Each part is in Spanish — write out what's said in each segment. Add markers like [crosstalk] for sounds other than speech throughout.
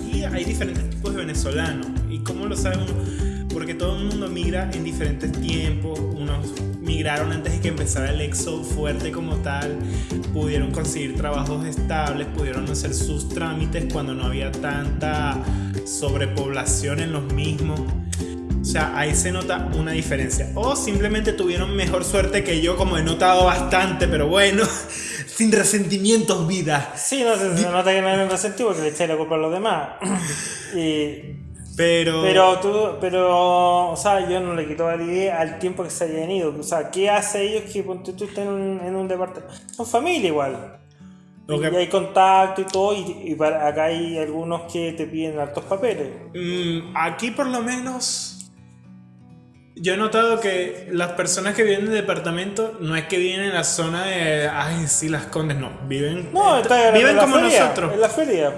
Aquí hay diferentes tipos de venezolanos. ¿Y cómo lo saben? Porque todo el mundo migra en diferentes tiempos. Unos migraron antes de que empezara el éxodo fuerte como tal. Pudieron conseguir trabajos estables, pudieron hacer sus trámites cuando no había tanta sobrepoblación en los mismos. O sea, ahí se nota una diferencia. O simplemente tuvieron mejor suerte que yo, como he notado bastante, pero bueno, [laughs] sin resentimientos, vida. Sí, no, se, nota que no hay resentido porque le echáis la culpa a los demás. [laughs] y, pero... Pero tú, pero, o sea, yo no le quito validez al tiempo que se hayan ido. O sea, ¿qué hace ellos que tú estés en un, en un departamento? Son familia igual. Y hay contacto y todo, y, para, acá hay algunos que te piden hartos papeles. Mm, aquí por lo menos yo he notado que las personas que viven en departamento no es que viven en la zona de, ay, sí, las condes, no, viven, no, viven como nosotros. En la feria.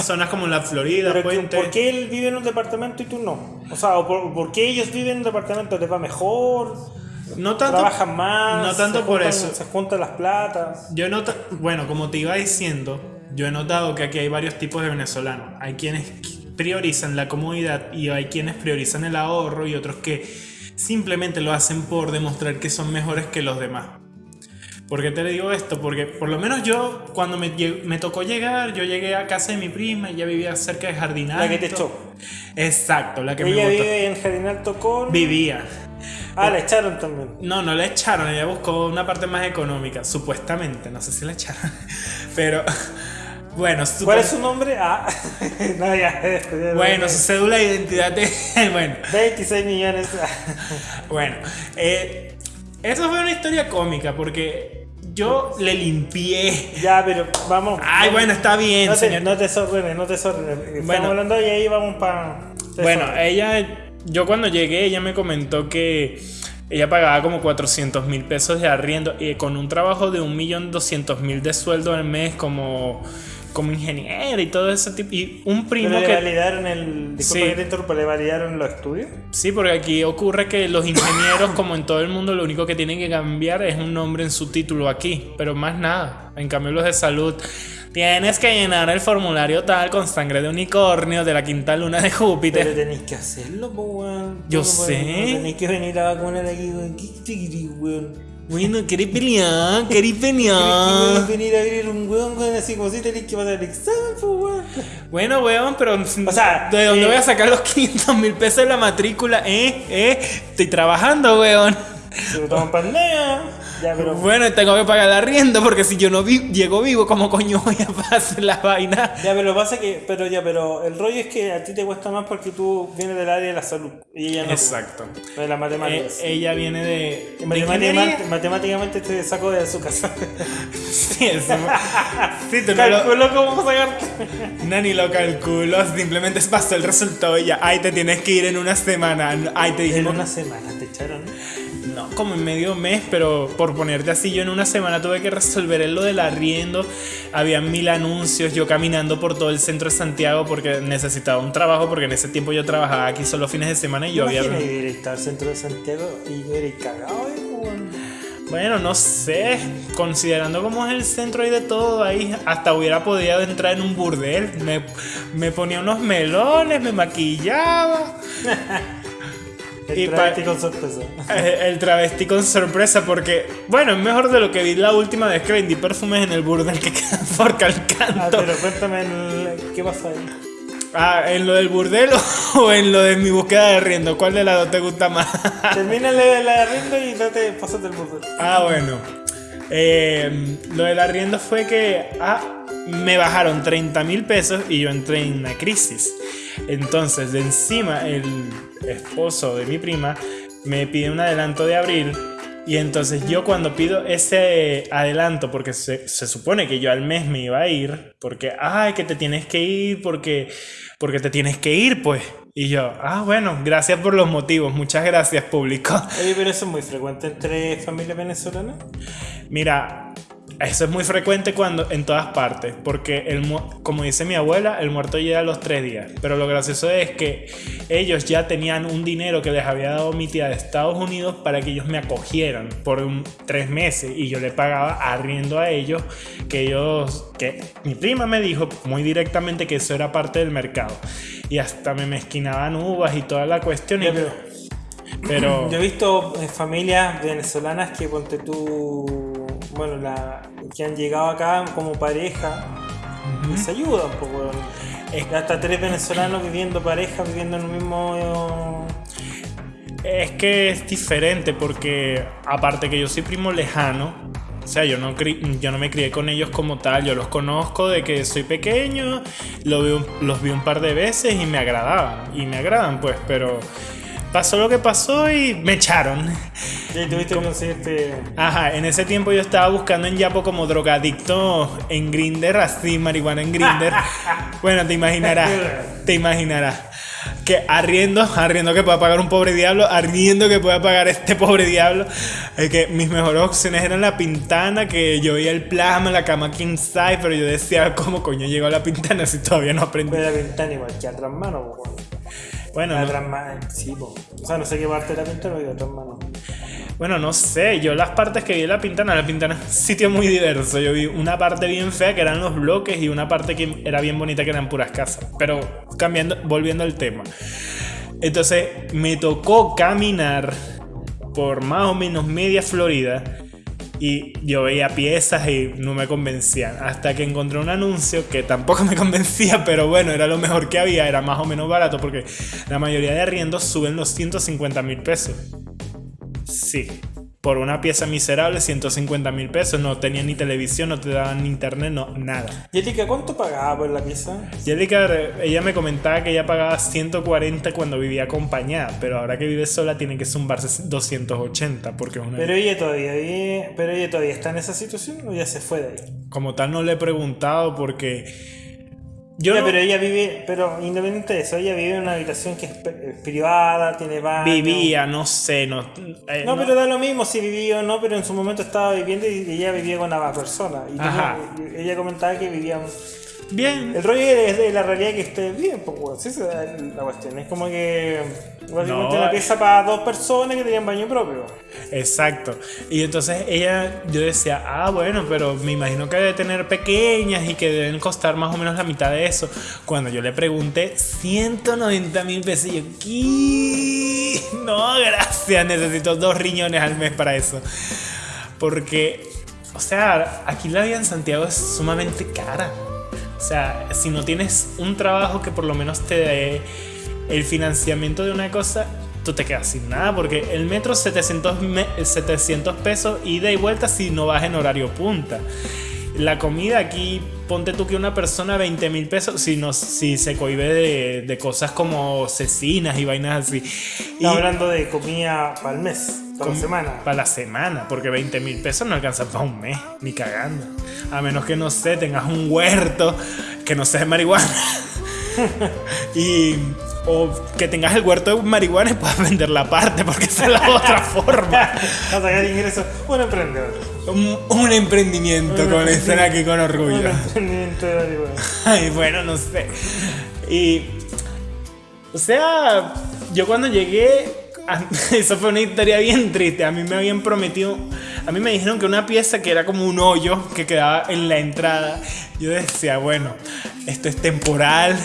Zonas como la Florida, Puente. ¿Por qué él vive en un departamento y tú no? O sea, por, qué ellos viven en un departamento les va mejor? No tanto, trabajan más, no tanto por eso. Se juntan las platas. Yo noto, bueno, como te iba diciendo, yo he notado que aquí hay varios tipos de venezolanos. Hay quienes priorizan la comodidad y hay quienes priorizan el ahorro y otros que simplemente lo hacen por demostrar que son mejores que los demás. ¿Por qué te digo esto? Porque por lo menos yo, cuando me, me tocó llegar, yo llegué a casa de mi prima y ella vivía cerca de Jardinal. La que te echó. Exacto, la que ella me vive en Jardinal Tocón. Vivía. Ah, la echaron también. No, no la echaron, ella buscó una parte más económica, supuestamente, no sé si la echaron. [laughs] Pero bueno, ¿cuál es su nombre? Ah, [laughs] no, ya, bueno, su cédula de identidad es. [laughs] Bueno, 26 millones. bueno, eh, eso fue una historia cómica porque yo le limpié. Ya, pero vamos. Ay, bueno, está bien, no te, señor. No te sorprendes, no te sorprendes. Estamos bueno, hablando y ahí vamos para. Bueno, ella. Yo cuando llegué, ella me comentó que ella pagaba como 400 mil pesos de arriendo y con un trabajo de 1.200.000 de sueldo al mes como como ingeniero y todo ese tipo. Y un primo ¿Pero que. ¿Le validaron el. Disculpa ¿le validaron los estudios? Sí, porque aquí ocurre que los ingenieros, [coughs] como en todo el mundo, lo único que tienen que cambiar es un nombre en su título aquí, pero más nada. En cambio, los de salud. Tienes que llenar el formulario tal con sangre de unicornio de la quinta luna de Júpiter. Pero tenéis que hacerlo, weón. Yo sé. tenéis que venir a vacunar aquí, weón. ¿Qué weón? Bueno, querés pelear, querés pelear. venir a abrir un weón con así como si tenés que pasar el examen, pues weón. Bueno, weón, pero. O sea, ¿de dónde eh, voy a sacar los [laughs] 500 mil pesos de la matrícula? Eh, eh, estoy trabajando, weón. Se lo toman pandemia. Bueno, tengo que pagar la arriendo porque si yo no llego vivo, ¿cómo coño voy a [laughs] hacer la vaina? Ya, pero pasa que, pero ya, pero el rollo es que a ti te cuesta más porque tú vienes del área de la salud y ella no. Exacto. De las matemáticas. Eh, ella viene de. matemáticamente, matemáticamente te sacó de su casa. [laughs] sí, eso. [laughs] sí, te calculó lo... cómo sacarte. Nani lo calculó, simplemente pasó el resultado y ya. Ay, te tienes que ir en una semana. Ay, te dijimos. En una semana te echaron no, como en medio mes, pero por ponerte así, yo en una semana tuve que resolver lo del arriendo. Había mil anuncios, yo caminando por todo el centro de Santiago porque necesitaba un trabajo, porque en ese tiempo yo trabajaba aquí solo fines de semana y yo había. ir estar al centro de Santiago y yo era cagado, bueno, no sé, considerando cómo es el centro y de todo ahí, hasta hubiera podido entrar en un burdel. Me, me ponía unos melones, me maquillaba. [laughs] El travesti con sorpresa. [laughs] El travesti con sorpresa porque, bueno, es mejor de lo que vi la última vez que vendí perfumes en el burdel que queda [laughs] por Calcanto. Ah, pero cuéntame, ¿qué pasa ahí? Ah, ¿en lo del burdel o [laughs] en lo de mi búsqueda de riendo? ¿Cuál de las dos te gusta más? Termina la de riendo y no te pasas del burdel. Ah, bueno. Eh, lo del arriendo fue que ah, me bajaron 30 mil pesos y yo entré en una crisis. Entonces, de encima, el esposo de mi prima me pide un adelanto de abril. Y entonces yo cuando pido ese adelanto, porque se, supone que yo al mes me iba a ir, porque, ay, que te tienes que ir, porque, porque te tienes que ir, pues. Y yo, ah, bueno, gracias por los motivos, muchas gracias, público. Oye, pero eso es muy frecuente entre familias venezolanas. Mira, eso es muy frecuente cuando en todas partes, porque el, como dice mi abuela, el muerto llega a los tres días. Pero lo gracioso es que ellos ya tenían un dinero que les había dado mi tía de Estados Unidos para que ellos me acogieran por tres meses y yo le pagaba arriendo a ellos que ellos, que mi prima me dijo muy directamente que eso era parte del mercado y hasta me mezquinaban uvas y toda la cuestión. pero, [clears throat] yo he visto eh, familias venezolanas que ponte tú bueno, la, que han llegado acá como pareja, les ayuda un poco. Es que hasta tres venezolanos viviendo pareja, viviendo en el mismo... Es que es diferente porque aparte que yo soy primo lejano, o sea, yo no, yo no me crié con ellos como tal, yo los conozco de que soy pequeño, lo los vi un par de veces y me agradaban, y me agradan pues, pero pasó lo que pasó y me echaron. Y tuviste que conseguirte. Ajá, en ese tiempo yo estaba buscando en Yapo como drogadicto en Grinder, así, marihuana en Grinder. [laughs] bueno, te imaginarás, te imaginarás. Que arriendo, arriendo que pueda pagar un pobre diablo, arriendo que pueda pagar este pobre diablo. Es que mis mejores opciones eran la pintana, que yo veía el plasma, la cama king size, pero yo decía, ¿cómo coño llegó a la pintana si todavía no aprendí? Pero la pintana igual que otras manos, bueno, no. sí, o sea, no sé qué parte de la de. Bueno, no sé, yo las partes que vi en la pintana, la pintana es un sitio muy diverso. Yo vi una parte bien fea que eran los bloques y una parte que era bien bonita que eran puras casas. Pero cambiando, volviendo al tema. Entonces me tocó caminar por más o menos media Florida y yo veía piezas y no me convencían. Hasta que encontré un anuncio que tampoco me [laughs] convencía, pero bueno, era lo mejor que había, era más o menos barato porque la mayoría de arriendos suben los 150 mil pesos. Sí, por una pieza miserable, 150 mil pesos. No tenía ni televisión, no te daban ni internet, no, nada. Jessica, ¿cuánto pagaba por la pieza? Jessica, ella me comentaba que ella pagaba 140 cuando vivía acompañada, pero ahora que vive sola tiene que zumbarse 280 porque es una... Pero ella todavía pero ella todavía está en esa situación o ya se fue de ahí. Como tal no le he preguntado porque pero ella vive, pero independiente de eso, ella vive en una habitación que es privada, tiene baño. Vivía, no sé, no. Eh, no, pero da lo mismo si vivía o no, pero en su momento estaba viviendo y ella vivía con una persona. Y ella comentaba que vivían Bien. El rollo es de la realidad que esté bien, pues, esa es la cuestión. Es como que básicamente una pieza para dos personas que tenían baño propio. Exacto. Y entonces ella, yo decía, ah, bueno, pero me imagino que debe tener pequeñas y que deben costar más o menos la mitad de eso. Cuando yo le pregunté 190 mil pesos, y yo, ¿qué? No, gracias, necesito dos riñones al mes para eso. Porque, o sea, aquí la vida en Santiago es sumamente cara. O sea, si no tienes un trabajo que por lo menos te dé el financiamiento de una cosa, tú te quedas sin nada, porque el metro 700, 700 pesos ida y vuelta si no vas en horario punta. La comida aquí, ponte tú que una persona 20 mil pesos, si, no, si se cohibe de, de cosas como cecinas y vainas así. Y, hablando de comida para el mes. Para la semana. Para la semana, porque 20 mil pesos no alcanza para un mes, ni cagando. A menos que no sé, tengas un huerto que no sea de marihuana. [laughs] y o que tengas el huerto de marihuana y puedas [laughs] vender la parte, porque esa es la otra [laughs] forma. sacar ingresos. Un emprendedor. Un, emprendimiento, como le dicen aquí con orgullo. Un emprendimiento de marihuana. [laughs] Ay, bueno, no sé. Y. O sea, yo cuando llegué [laughs] Eso fue una historia bien triste. A mí me habían prometido, a mí me dijeron que una pieza que era como un hoyo que quedaba en la entrada. Yo decía, bueno, esto es temporal,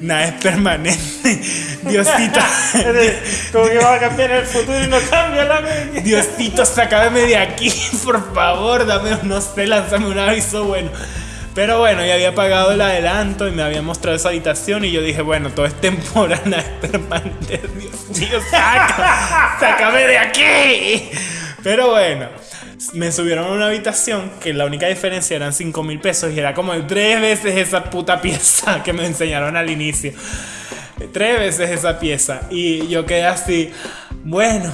nada es permanente. [laughs] Diosito. [laughs] como que va a cambiar el futuro y no cambia la media. Diosito, sácame de aquí, por favor, dame, no sé, lánzame un aviso bueno. Pero bueno, ya había pagado el adelanto y me había mostrado esa habitación y yo dije, bueno, todo es temporal, es [laughs] permanente. Dios mío, saca, sácame de aquí. Pero bueno, me subieron a una habitación que la única diferencia eran 5 mil pesos y era como tres veces esa puta pieza que me enseñaron al inicio. Tres veces esa pieza. Y yo quedé así, bueno,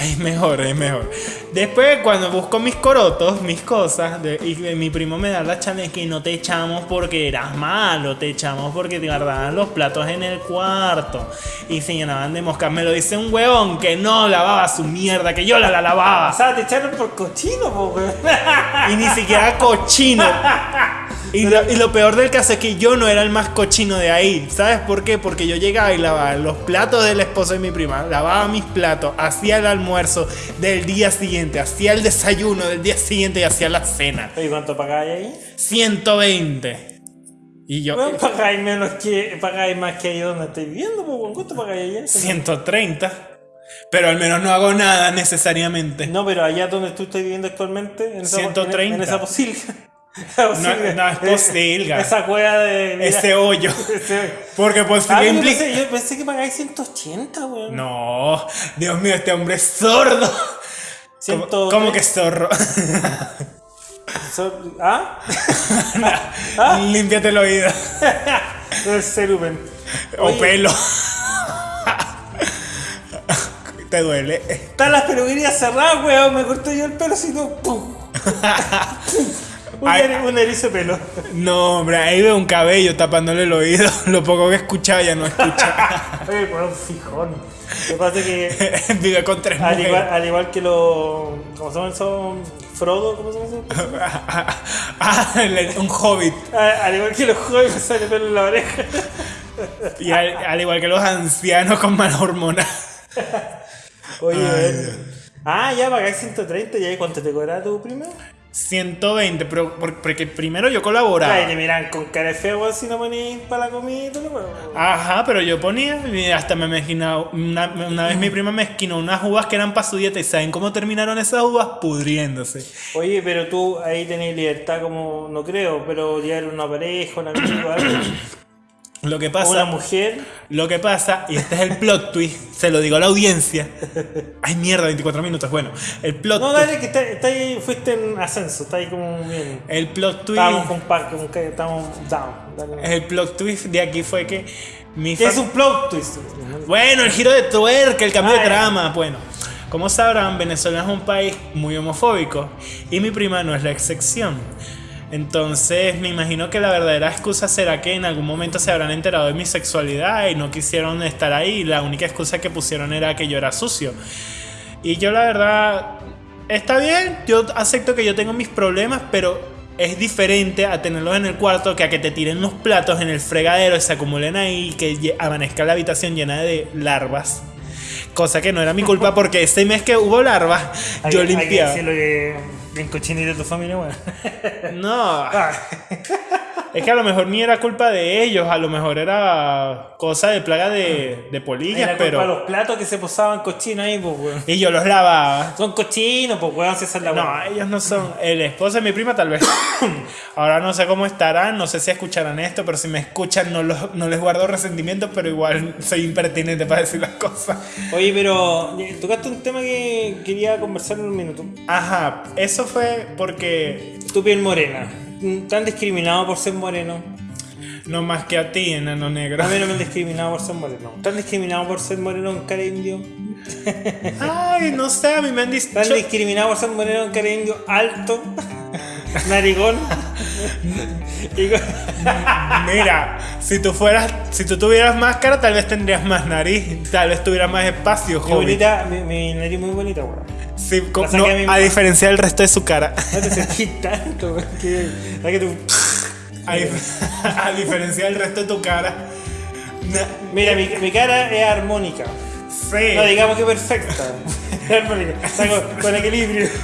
Es mejor, es mejor. Después, cuando busco mis corotos, mis cosas, de- y mi primo me da la chale que no te echamos porque eras malo, te echamos porque te guardaban los platos en el cuarto y se llenaban de moscas. Me lo dice un huevón que no lavaba su mierda, que yo la, la O lavaba. sea, te echaron por cochino, po. Y ni siquiera cochino. [laughs] Y lo, y lo peor del caso es que yo no era el más cochino de ahí. ¿Sabes por qué? Porque yo llegaba y lavaba los platos del esposo de mi prima, lavaba mis platos, hacía el almuerzo del día siguiente, hacía el desayuno del día siguiente y hacía la cena. Oye, ¿cuánto pagáis ahí? 120. Y yo, Weón, pagáis menos que. pagáis más que ahí donde estoy viviendo. ¿Cuánto pagáis allá? 130. Pero al menos no hago nada necesariamente. No, pero allá donde tú estás viviendo actualmente, en esa, 130. En, en esa posilga. No es posilga. Esa cueva de. mira, Ese hoyo. ese- Porque pues Ah, yo, implica... pensé, yo pensé que pagáis 180, weón. No, Dios mío, este hombre es sordo. ¿Cómo, Ciento- cómo que zorro? So- [laughs] ¿Ah? Límpiate el oído. El cerumen. O Oye, pelo. ¿Te duele? Están las peluquerías cerradas, weón. Me corté yo el pelo, si no. ¡pum! [laughs] un, Ay. eri- un erizo de pelo. No, hombre, ahí veo un cabello tapándole el oído. [laughs] Lo poco que escuchaba ya no escucha. [laughs] Oye, weón, fijón. Lo que pasa es que. [laughs] Vive con tres Al igual, al igual que los. ¿Cómo se llama eso? Frodo, ¿cómo se llama eso? Ah, un hobbit. Al, al igual que los jóvenes sale pelo en la oreja. Y al, al igual que los ancianos con malas hormonas. Oye, Ay. Ah, ya pagáis 130 y ahí cuánto te cobra tu primero. 120, pero por- porque primero yo colaboraba. Ay, te miran con cara de feo, si no ponís para la comida. Ajá, pero yo ponía, hasta me imaginaba, una, una vez mi prima me esquinó unas uvas que eran para su dieta y ¿saben cómo terminaron esas uvas? Pudriéndose. Oye, pero tú ahí tenés libertad como, no creo, pero llevar una pareja, un amigo, algo, Lo que o una pasa, mujer. lo que pasa, y este es el plot twist, se lo digo a la audiencia. Ay, mierda, 24 minutos. Bueno, el plot No, twist, dale, que está, está ahí, fuiste en ascenso, está ahí como bien. el plot twist, Estábamos con que estamos down. dale. el plot twist de aquí fue que mi ¿Qué fam- es un plot twist? Bueno, el giro de tuerca, el cambio Ah, de ya. trama. Bueno, como sabrán, Venezuela es un país muy homofóbico y mi prima no es la excepción. Entonces, me imagino que la verdadera excusa será que en algún momento se habrán enterado de mi sexualidad y no quisieron estar ahí. La única excusa que pusieron era que yo era sucio. Y yo, la verdad, está bien. Yo acepto que yo tengo mis problemas, pero es diferente a tenerlos en el cuarto que a que te tiren los platos en el fregadero y se acumulen ahí y que amanezca la habitación llena de larvas. Cosa que no era mi culpa porque ese mes que hubo larvas, [laughs] yo limpiaba. que bien cochinito de tu familia, bueno. No, Ah, es que a lo mejor ni era culpa de ellos, a lo mejor era cosa de plaga de, de polillas, Era culpa pero. los platos que se posaban cochinos ahí, pues, weón. Y yo los lavaba. Son cochinos, pues, weón, si esa es la No, ellos no son. El esposo de mi prima, tal vez. [coughs] Ahora no sé cómo estarán, no sé si escucharán esto, pero si me escuchan, no, los- no les guardo resentimiento, pero igual soy impertinente para decir las cosas. Oye, pero tocaste un tema que quería conversar en un minuto. Ajá, eso fue porque. Tu piel morena. Mm, ¿Te han discriminado por ser moreno? No más que a ti, enano negro. A mí no me han discriminado por ser moreno. ¿Te han discriminado por ser moreno en cara indio? Ay, no sé, a mí me han dicho. ¿Te han discriminado por ser moreno en cara indio alto? Narigón. [laughs] Mira, si tú fueras, si tú tuvieras máscara, tal vez tendrías más nariz, tal vez tuvieras más espacio, joven. mi, mi nariz muy bonita, weón. Sí, no, a a mamá. diferencia del resto de su cara. [laughs] No te sentís tanto. Que, que tú- A, [laughs] a diferencia del resto de tu cara. Mira, mi, mi cara es armónica. Sí. No digamos que perfecta. Está con, con equilibrio. [laughs]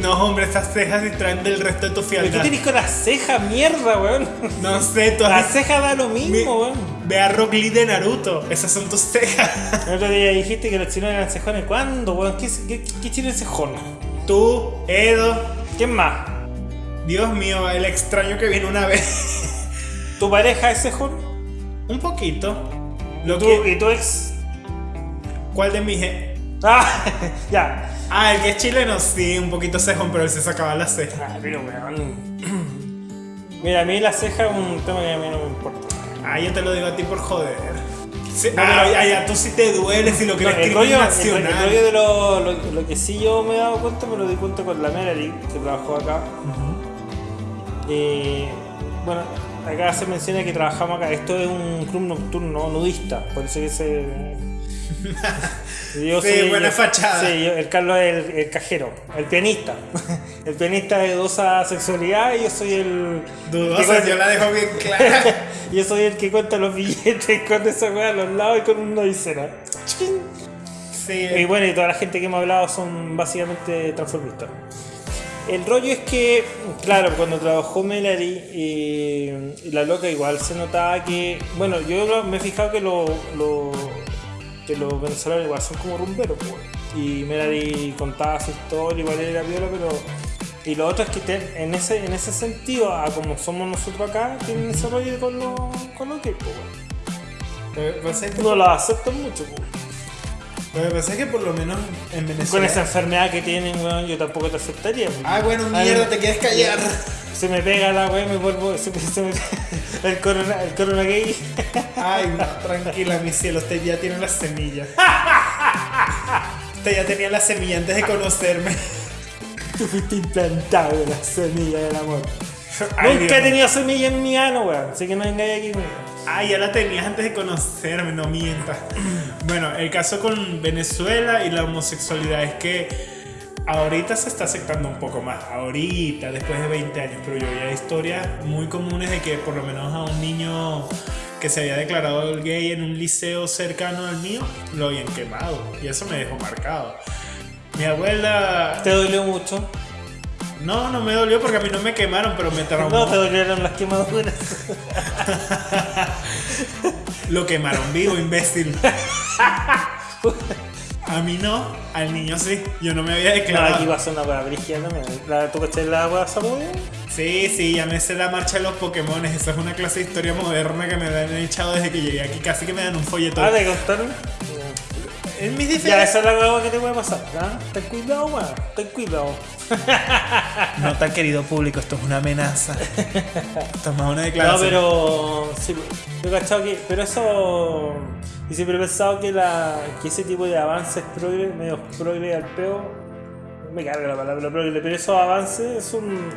No, hombre, esas cejas distraen del resto de tu ¿Pero ¿Qué fialdad. tenés con las cejas, mierda, weón? No sé, tú Las cejas da lo Mi- mismo, weón. Ve a Rock Lee de Naruto. Esas son tus cejas. El otro día dijiste que los chinos eran cejones. ¿Cuándo, weón? ¿Qué, qué, qué chino es cejón? Tú, Edo. ¿Quién más? Dios mío, el extraño que vino una vez. ¿Tu pareja es cejón? Un poquito. Lo ¿Tú, que, ¿Y tu ex? ¿Cuál de mis? Ah, [laughs] ya. Ah, el que es chileno, sí, un poquito cejón, pero él se sacaba la ceja. Ah, pero weón. [clears throat] Mira, a mí la ceja es un tema que a mí no me importa. Ah, yo te lo digo a ti por joder. Sí, ah, tú sí te duele si lo que no, el rollo, el, el, rollo de lo, lo, que sí yo me he dado cuenta, me lo di cuenta con la Melody, que trabajó acá. eh, bueno, acá se menciona que trabajamos acá. Esto es un club nocturno nudista, por eso que se. Yo sí, buena fachada. Sí, el Carlos es el, cajero, el pianista. El pianista de dudosa sexualidad y yo soy el. Dudosa, yo la dejo bien clara. [laughs] yo soy el que cuenta los billetes con esa weá a los lados y con un nodicera. Sí. Y bueno, y toda la gente que hemos hablado son básicamente transformistas. El rollo es que, claro, cuando trabajó Melody, y la loca igual se notaba que. Bueno, yo me he fijado que lo, que los venezolanos igual son como rumberos, pues. Y Melody contaba su historia, igual era viola, pero. Y lo otro es que en, ese, en ese sentido, a como somos nosotros acá, tienen ese rollo con los con lo que, pues. No lo aceptan mucho, pues. Lo que pasa es que por lo menos en Venezuela. Con esa enfermedad que tienen, weón, yo tampoco te aceptaría. Ah, bueno, mierda, te quieres callar. Se me pega la weón, me vuelvo. Se me, se me, el, corona, el corona gay. Ay, no, tranquila, mi cielo, usted ya tiene la semilla. usted ya tenía la semilla antes de conocerme. Tú fuiste implantado en la semilla del amor. Nunca he tenido semilla en mi ano, weón. Así que no vengáis aquí, weón. Ah, ya la tenías antes de conocerme, no mientas. Bueno, el caso con Venezuela y la homosexualidad es que ahorita se está aceptando un poco más. Ahorita, después de 20 años. Pero yo había historias muy comunes de que por lo menos a un niño que se había declarado gay en un liceo cercano al mío, lo habían quemado. Y eso me dejó marcado. Mi abuela... ¿Te dolió mucho? No, no me dolió porque a mí no me quemaron, pero me traumó. No, te dolieron las quemaduras. [laughs] Lo quemaron vivo, imbécil. [laughs] A mí no, al niño sí. Yo no me había declarado. No, aquí va a ser una hueá brígida también. ¿La, ¿Tú caché la hueá samurai? Sí, sí, ya me sé la marcha de los Pokémon. Esa es una clase de historia moderna que me han echado desde que llegué aquí. Casi que me dan un folleto. Ah, ¿te contaron? Mis diferencias. Ya, esa es la hueá que te puede pasar. ¿ah? Ten cuidado, weón. Ten cuidado. [laughs] No tan querido público, esto es una amenaza. Esto es más una declaración. No, pero. Sí, yo he cachado que. Pero eso. Y siempre he pensado que, la, que ese tipo de avances progre, medio progre al peo. Me carga la palabra progre, pero esos avances son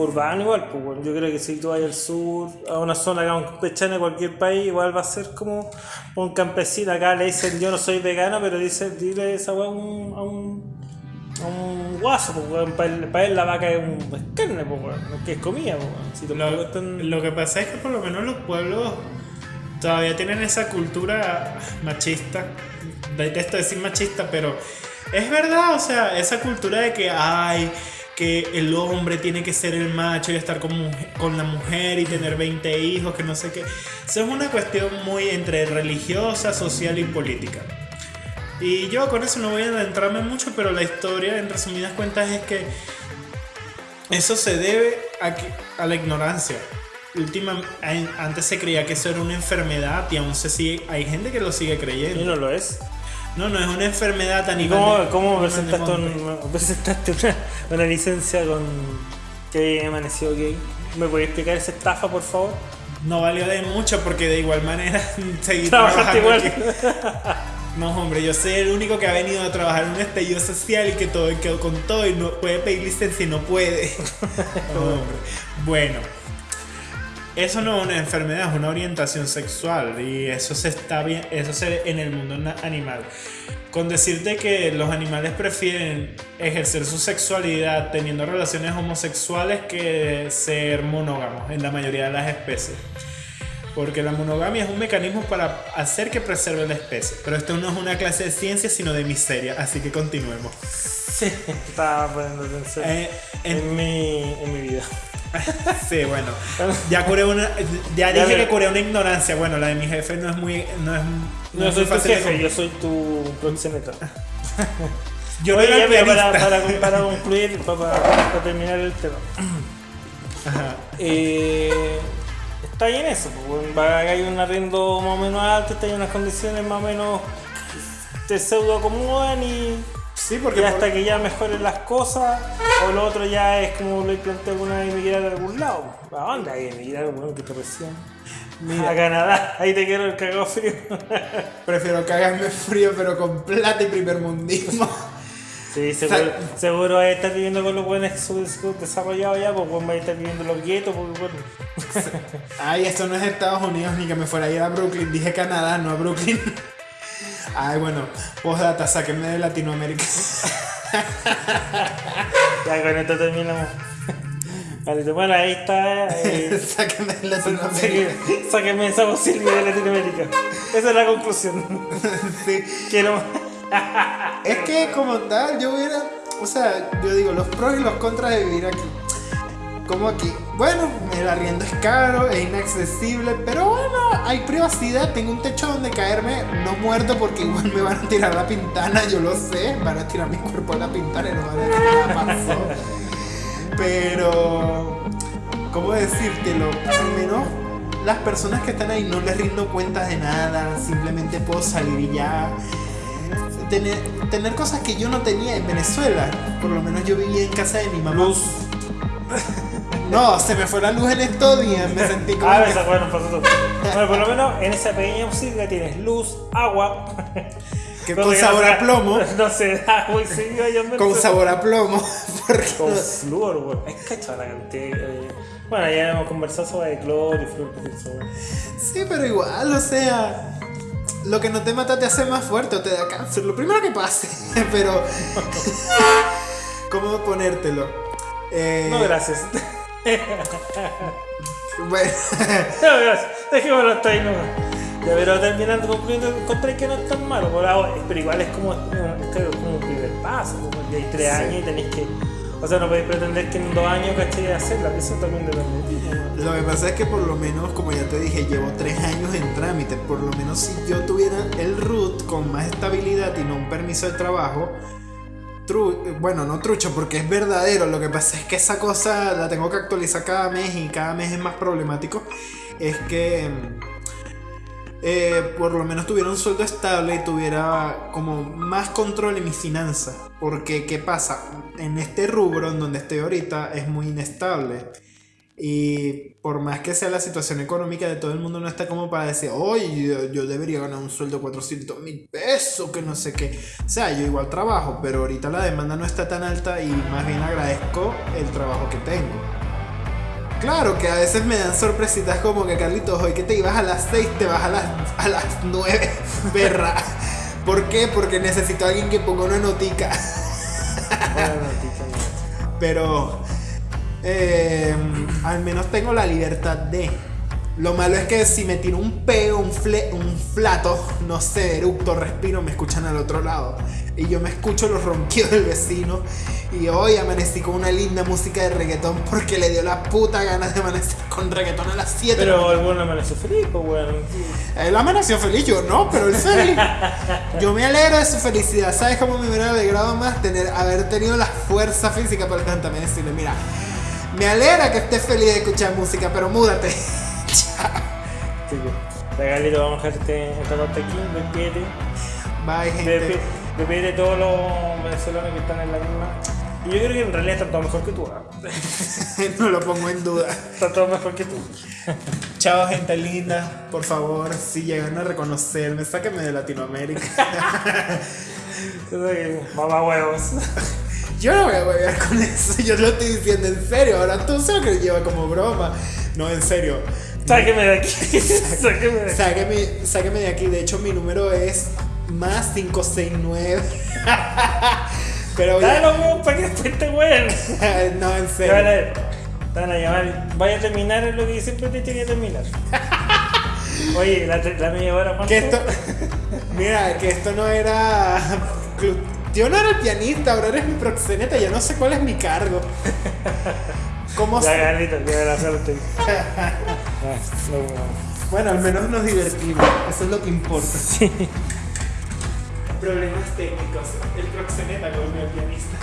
urbanos igual. Pues, yo creo que si tú vas al sur, a una zona campechana de cualquier país, igual va a ser como un campesino. Acá le dicen yo no soy vegano, pero dice, dile esa weá a un un guaso, para él, la vaca es un carne, que es comida. lo, que pasa es que por lo menos los pueblos todavía tienen esa cultura machista. Detesto decir machista, pero es verdad, o sea, esa cultura de que hay que el hombre tiene que ser el macho y estar con, con la mujer y tener 20 hijos, que no sé qué. Eso es una cuestión muy entre religiosa, social y política. Y yo con eso no voy a adentrarme mucho, pero la historia, en resumidas cuentas, es que eso se debe a, a la ignorancia. Última, antes se creía que eso era una enfermedad y aún se sigue, hay gente que lo sigue creyendo. ¿Y no lo es? No, no es una enfermedad a nivel. ¿Cómo, cómo presentaste, presentaste una, una, licencia con que amaneció gay? ¿Me podés explicar esa estafa, por favor? No valió de mucho porque de igual manera [laughs] seguí trabajando igual. No, hombre, yo soy el único que ha venido a trabajar en un estallido social y que todo quedó con todo y no puede pedir licencia y no puede. [laughs] Bueno, eso no es una enfermedad, es una orientación sexual y eso se está bien, eso se en el mundo animal. Con decirte que los animales prefieren ejercer su sexualidad teniendo relaciones homosexuales que ser monógamos en la mayoría de las especies. Porque la monogamia es un mecanismo para hacer que preserve la especie. Pero esto no es una clase de ciencia, sino de miseria. Así que continuemos. Sí, estaba poniendo atención eh, en, mi, en mi vida. [laughs] sí, bueno. [laughs] Ya curé una. Ya dije que curé una ignorancia. Bueno, la de mi jefe no es muy. No, es, no, no soy tu jefe, yo soy tu proxeneta. [laughs] yo no era para, para, para, concluir, para, para, terminar el tema. Ajá. Eh está ahí en eso, pues, haya un arriendo más o menos alto, está en unas condiciones más o menos te pseudo acomodan y Sí, porque. Y hasta que ya mejoren las cosas, o lo otro ya es como lo planteé alguna vez emigrar a algún lado. ¿A dónde hay emigrar, bueno, que te recién? Mira. A Canadá, ahí te quiero el cagado frío. [laughs] Prefiero cagarme frío, pero con plata y primer mundismo. Sí, seguro, seguro vas a estar viviendo con los buenos desarrollados ya, pues vas a estar viviendo los guetos, porque bueno. Ay, esto no es Estados Unidos ni que me fuera a ir a Brooklyn. Dije Canadá, no a Brooklyn. Ay, bueno, postdata, sáquenme de Latinoamérica. [laughs] ya con esto terminamos. Bueno, ahí está. Eh, [laughs] sáquenme de Latinoamérica. [laughs] Sáquenme esa posibilidad de Latinoamérica. Esa es la conclusión. sí. Quiero. es que como tal, yo hubiera. O sea, yo digo, los pros y los contras de vivir aquí. Como aquí. Bueno, el arriendo es caro, es inaccesible, pero bueno, hay privacidad, tengo un techo donde caerme, no muerto porque igual me van a tirar la pintana, yo lo sé, van a tirar mi cuerpo a la pintana y no van a decir nada pasó. Pero, ¿cómo decírtelo? Al menos las personas que están ahí no les rindo cuentas de nada, simplemente puedo salir y ya. Tener, tener cosas que yo no tenía en Venezuela, por lo menos yo vivía en casa de mi mamá. Luz. [laughs] No, se me fue la luz en estos días, me sentí como. [laughs] Ah, que... bueno, pasó todo. Bueno, por lo menos en esa pequeña música tienes luz, agua. [laughs] Que con sabor a plomo. No sé, agua y sí, yo Con sabor a plomo. Con flúor, güey. Es cachada la cantidad. Eh. Bueno, ya hemos conversado sobre cloro y flúor. Sí, pero igual, o sea. Lo que no te mata te hace más fuerte o te da cáncer. Lo primero que pase. [laughs] Pero. ¿Cómo ponértelo? Eh... No, gracias. Bueno. [laughs] Dejémoslo hasta ahí nomás. Ya, pero terminando concluyendo, encontré que no es tan malo, pero igual es como, es como un primer paso, como que hay tres años y tenéis que. O sea, no podéis pretender que en dos años caché hacerla, eso también depende. Lo que pasa es que por lo menos, como ya te dije, llevo tres años en trámite. Por lo menos si yo tuviera el root con más estabilidad y no un permiso de trabajo, bueno, no trucho, porque es verdadero. Lo que pasa es que esa cosa la tengo que actualizar cada mes y cada mes es más problemático. Es que eh, por lo menos tuviera un sueldo estable y tuviera como más control en mis finanzas. Porque, ¿qué pasa? En este rubro en donde estoy ahorita es muy inestable. Y por más que sea la situación económica de todo el mundo, no está como para decir, oye, yo, debería ganar un sueldo de 400 mil pesos, que no sé qué. O sea, yo igual trabajo, pero ahorita la demanda no está tan alta y más bien agradezco el trabajo que tengo. Claro que a veces me dan sorpresitas como que Carlitos, hoy que te ibas a las 6, te vas a las, a las 9, [laughs] perra. ¿Por qué? Porque necesito a alguien que ponga una notica. Pero eh, al menos tengo la libertad de. Lo malo es que si me tiro un peo, un, fle, un flato, no sé, eructo, respiro, me escuchan al otro lado. Y yo me escucho los ronquidos del vecino. Y hoy amanecí con una linda música de reggaetón porque le dio la puta ganas de amanecer con reggaetón a las 7. Pero el bueno amaneció feliz, pues bueno. Él amaneció feliz, yo no, pero él feliz. yo me alegro de su felicidad. ¿Sabes cómo me hubiera alegrado más tener, haber tenido la fuerza física para también decirle, mira, me alegra que estés feliz de escuchar música, pero múdate. [laughs] Regalito, vamos a dejarte esta parte aquí, despídete. Bye, gente. Despídete todos los venezolanos que están en la misma. Y yo creo que en realidad están todos mejor que tú. ¿eh? [laughs] no lo pongo en duda. Están todos mejor que tú. [laughs] Chao, gente linda. Por favor, si llegan a reconocerme, sáquenme de Latinoamérica. Mamá huevos. Yo no voy a huevear con [laughs] eso, yo lo estoy diciendo en serio. Ahora tú sabes que lleva como broma. No, en serio. Sáqueme de aquí. [laughs] sáqueme de aquí. Sáqueme, sáqueme de aquí. De hecho, mi número es más 569. [laughs] Pero Dale los huevos para que después te hueven. no, en serio. A llamar. Vaya a terminar lo que siempre te tiene que terminar. Oye, la, la media hora, ¿cuánto? Que esto. Mira, que esto no era. Yo no era el pianista, ahora eres mi proxeneta, ya no sé cuál es mi cargo. ¿Cómo la suerte. bueno, al menos nos divertimos, eso es lo que importa. Sí. Problemas técnicos, el proxeneta con el pianista.